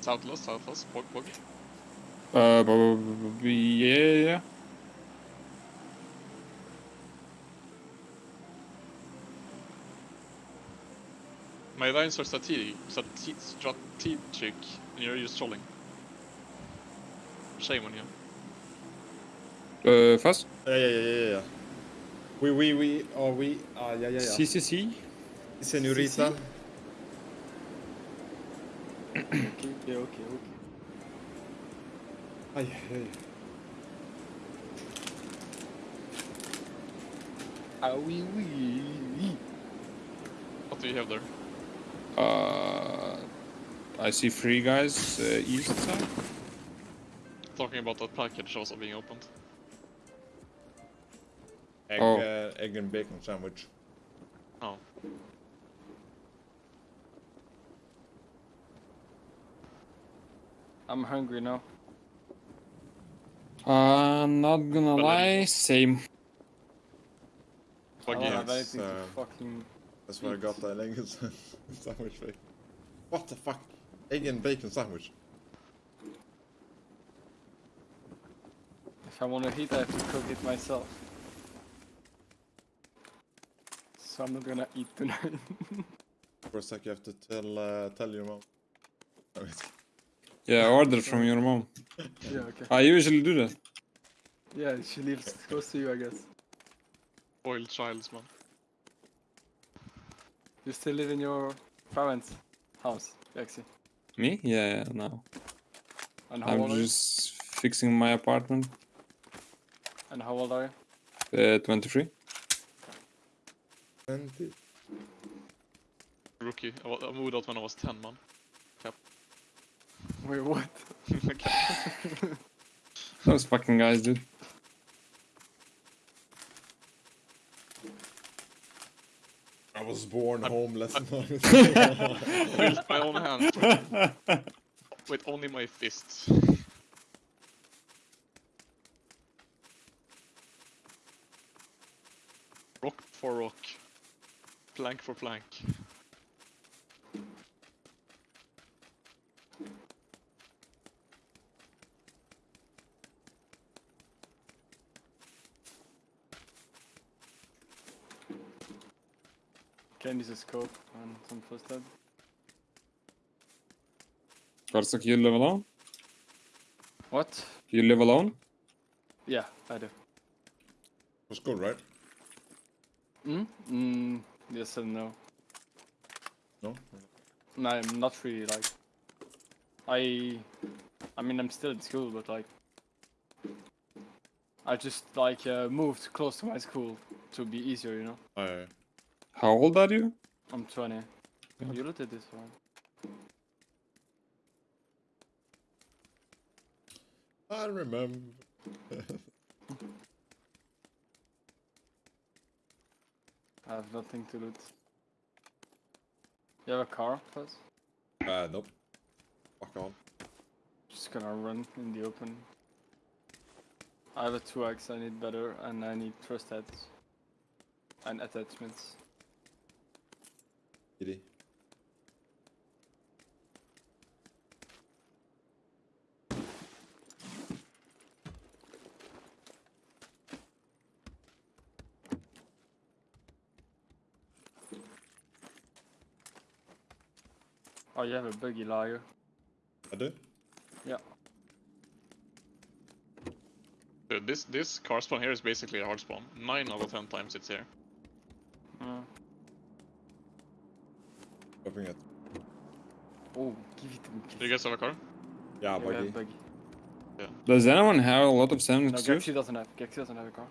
Southwest, southwest, pog, pog. Uh, yeah, yeah. My lines are strategic, strate- strategic, and you're just trolling. Shame on you. Uh, fast. Yeah, yeah, yeah, yeah, yeah. We, we, we, oh, we, ah, yeah, yeah, yeah. CCC. Senorita. Okay, okay, okay, okay. Ay, ay. Ah oui, oui. What do you have there? Uh, I see three guys uh, east side. Talking about that package also being opened. Egg, Oh. uh, egg and bacon sandwich. Oh. I'm hungry now. Uh, not gonna But lie, then- same. Fuck don't yeah. have anything to uh, fucking. That's where I got the egg and sandwich thing. What the fuck? Egg and bacon sandwich. If I want to eat, I have to cook it myself. So I'm not gonna eat tonight. For a sec, you have to tell uh, tell your mom. No, it's- Yeah, order from your mom. yeah, okay. I usually do that. Yeah, she lives close to you, I guess. Spoiled childs, man. You still live in your parents' house, Lexi. Me? Yeah, yeah, no. And how I'm old are you? just fixing my apartment. And how old are you? Uh, 23. Twenty. Rookie. I, wa- I moved out when I was 10, man. Wait, what? Those fucking guys, dude. I was born homeless. With my own hands. With only my fists. Rock for rock. Plank for plank. Can use a scope and some first aid. Karsak, you live alone? What? You live alone? Yeah, I do. was good, right? Hmm? Mm, yes and no. No. No, I'm not really like. I. I mean, I'm still in school, but like. I just like uh, moved close to my school to be easier, you know. Oh, yeah, yeah. How old are you? I'm 20. Yeah. You looked at this one. I remember. I have nothing to loot. You have a car, plus? uh, nope. Fuck on. Just gonna run in the open. I have a 2x, I need better, and I need thrust heads. And attachments. Giddy. Oh, you have a buggy liar. I do? Yeah. Dude, this this car spawn here is basically a hard spawn. Nine out of ten times it's here. Hoping it. oh, give it to me. Do you guys have a car? Yeah, Yeah, we have buggy. a buggy. Does anyone have a lot of No, 72? Gexy doesn't have. Gexy doesn't have a car.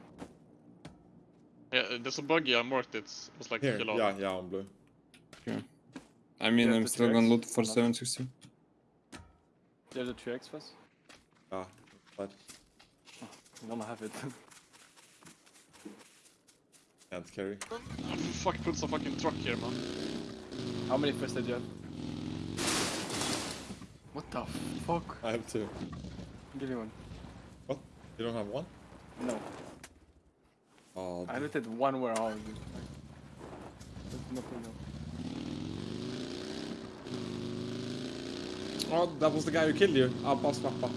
Yeah, uh, there's a buggy. I marked it. It was like Here, yellow. yeah, yeah, on blue. I mean, I'm still gonna 2X loot for or not? 760. You have the 3x first? Ah, but You don't have it. can't carry. Oh, fuck, put some fucking truck here, man. How many first did you have? What the fuck? I have two. Give me one. What? You don't have one? No. Oh, I looked at one warehouse. dude. Like, there's nothing else. Oh, that was the guy who killed you. Ah, Abba Swappa.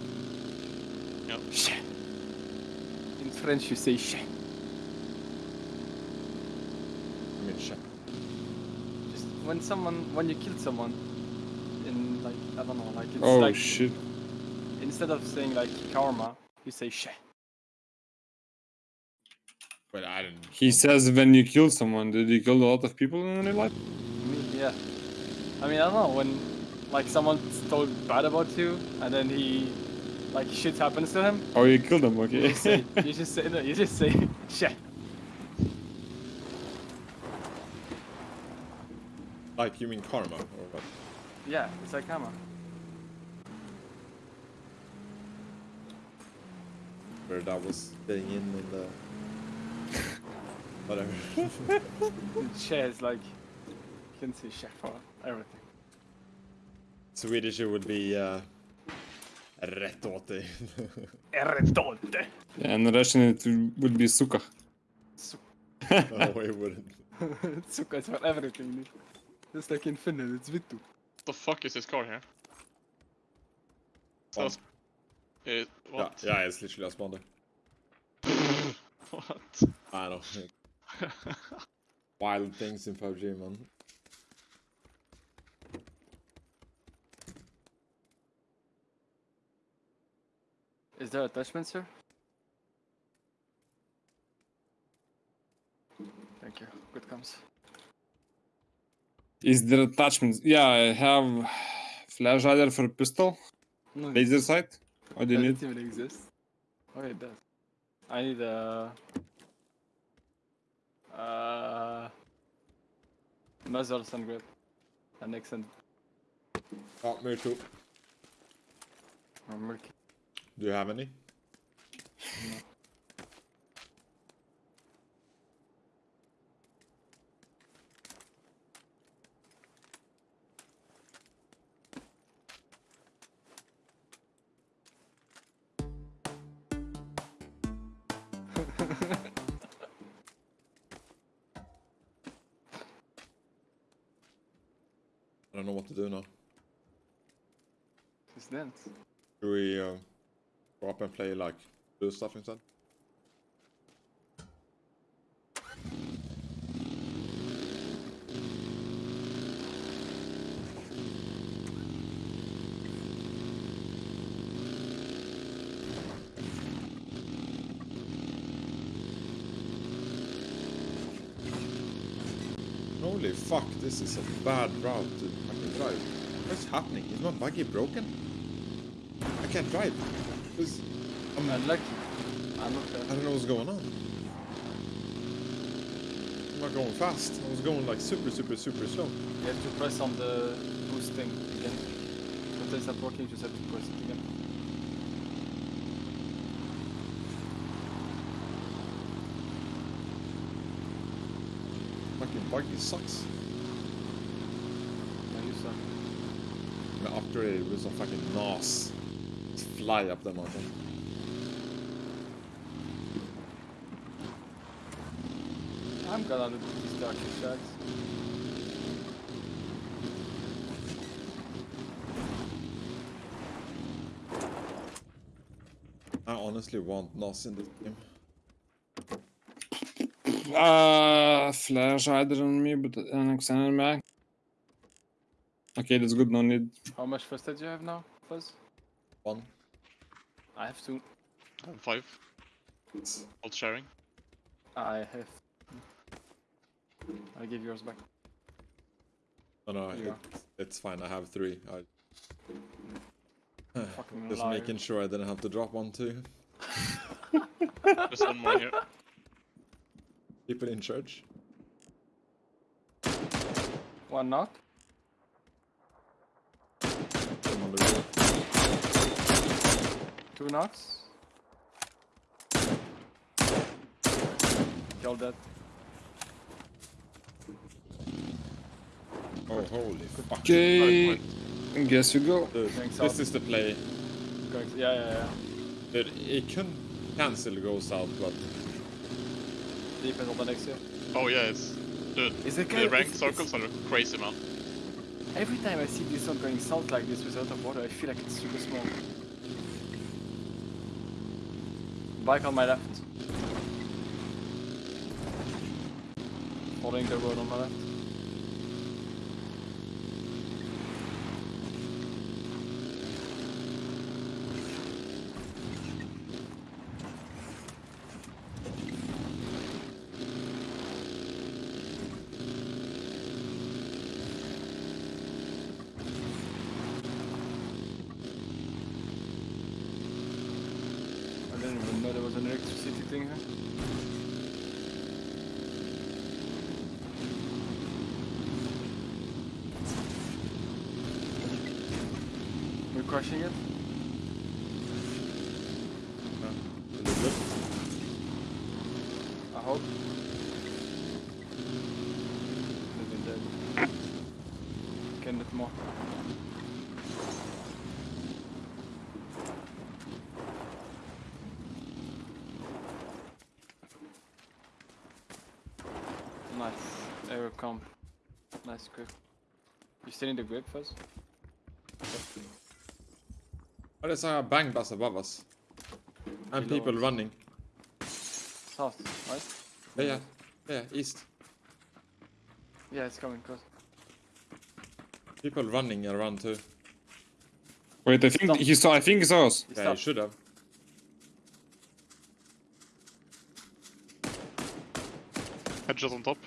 Shit. In French, you say shit. I mean, shit. Just when someone, when you kill someone, in like I don't know, like it's Oh like shit. instead of saying like karma, you say shit. But I didn't. He says when you kill someone, did you kill a lot of people in real life? Me, yeah. I mean, I don't know when like someone's told bad about you, and then he like shit happens to him. Oh, you killed them, You okay. just say, you just say, no, you just say shit. Like, you mean karma? Or what? Yeah, it's like karma. Where that was staying in in the. Whatever. Shit is like you can see shit for everything. Swedish it would be uh, rätt åt dig. Erredolte. Yeah, in Russian it would be suka. no, it wouldn't. Suka is for everything. Dude. Just like in Finland, it's vittu. What the fuck is this car here? So, Bomb. uh, Yeah, what? yeah, it's literally a spawner. what? I don't know. Wild things in PUBG, man. Is there attachments here? Thank you. Good comes. Is there attachments? Yeah, I have flash hider for pistol, No, laser sight. What do you does need? it even exist? Oh, it does. I need a. Uh, muzzle sun grip. And extend Oh, me too. or murky. Do you have any? I don't know what to do now. Just dance. Do we uh, go up and play like do stuff instead? Holy fuck, this is a bad route to fucking drive. What's happening? Is my buggy broken? I can't drive. This, I'm, not lucky. I'm not there. don't know what's going on. I'm not going fast. I was going like super, super, super slow. You have to press on the boost thing again. If it's not working, you just have to press it again. Fucking buggy sucks. Yeah, you suck. I'm gonna upgrade it with some fucking NOS. Just fly up the mountain. I'm gonna do these dark shots. I honestly want NOS in this game. Uh, flash hider on me, but uh, an extended mag. Okay, that's good. No need. How much first aid do you have now, Fuzz? One. I have two. I'm five. Not sharing. I have. I'll give yours back. No, no, Yeah. it, it's fine. I have three. I just liar. making sure I didn't have to drop one too. There's one more here. People in church. One knock. I'm on the road. Two knocks. Kill that. Oh, holy fuck. Okay, guess you go. Dude, Thanks, this Al. is the play. Going to, yeah, yeah, yeah. Dude, it can cancel go south, but Depends on the next year. Oh yeah, it's the, Is it the good? ranked circles are crazy man. Every time I see this one going south like this without of water, I feel like it's super small. Bike on my left. Following the road on my left. Didn't even know there was an electricity thing here. We're crushing it. I hope. Can it more. Nice. Aero comp. Nice grip. You still in the grip first? Oh, there's a bang bus above us. And Below people us. running. South, right? Yeah, yeah, yeah, east. Yeah, it's coming close. People running around too. Wait, I think Stop. he saw. I think he saw us. He Yeah, you stopped. should have. Headshot on top.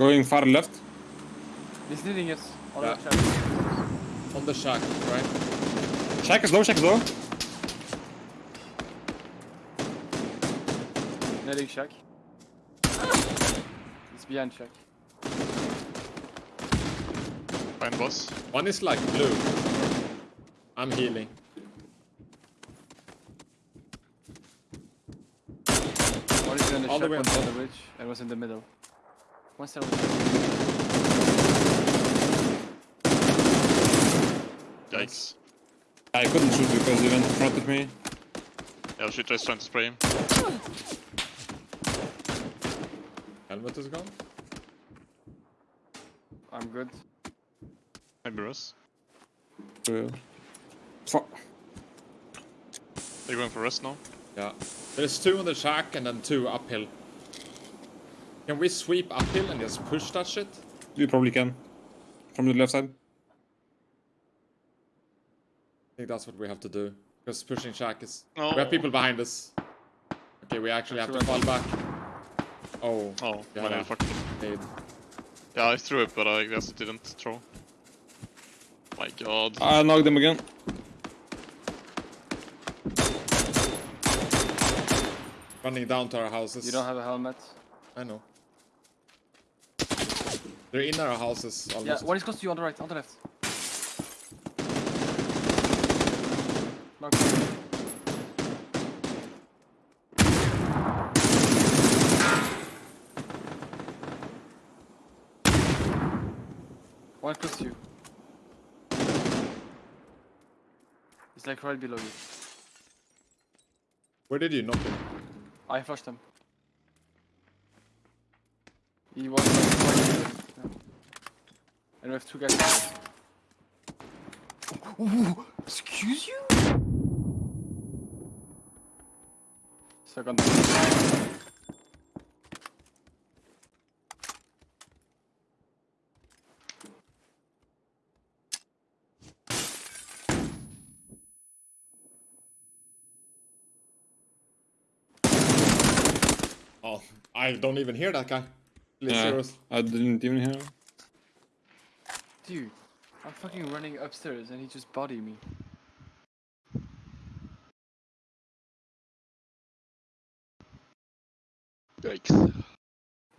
Going far left. He's needing us. On Yeah. the track. On the shack, right? Shack is low. Shack is low. Netting shack. It's behind shack. Behind boss. One is like blue. I'm healing. One is behind the All the shack, way on one's on the bridge, and one's in the middle. One's there. Yikes. I couldn't shoot because he went in front of me. Yeah, shit, just trying to spray him. Helmet is gone. I'm good. Maybe Russ. Yeah. Fuck. They're going for rest now. Yeah. There's two on the shack and then two uphill. Can we sweep uphill and just push that shit? You probably can. From the left side. I think that's what we have to do. Because pushing shack is... No. We have people behind us. Okay, we actually have to fall back. Oh, Oh, Yeah, my yeah. Yeah, I threw it, but I guess it didn't throw. My god. I knocked him again. Running down to our houses. You don't have a helmet. I know. They're in our houses Yeah, almost. one is close to you on the right, on the left. Mark. One close to you. It's like right below you. Where did you knock him? I flushed him. He was yeah. And we have two guys. Ooh, excuse you? Second. Oh, I don't even hear that guy. Yeah. I didn't even hear. him. Dude, I'm fucking running upstairs and he just bodied me. Yikes.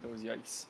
That was yikes.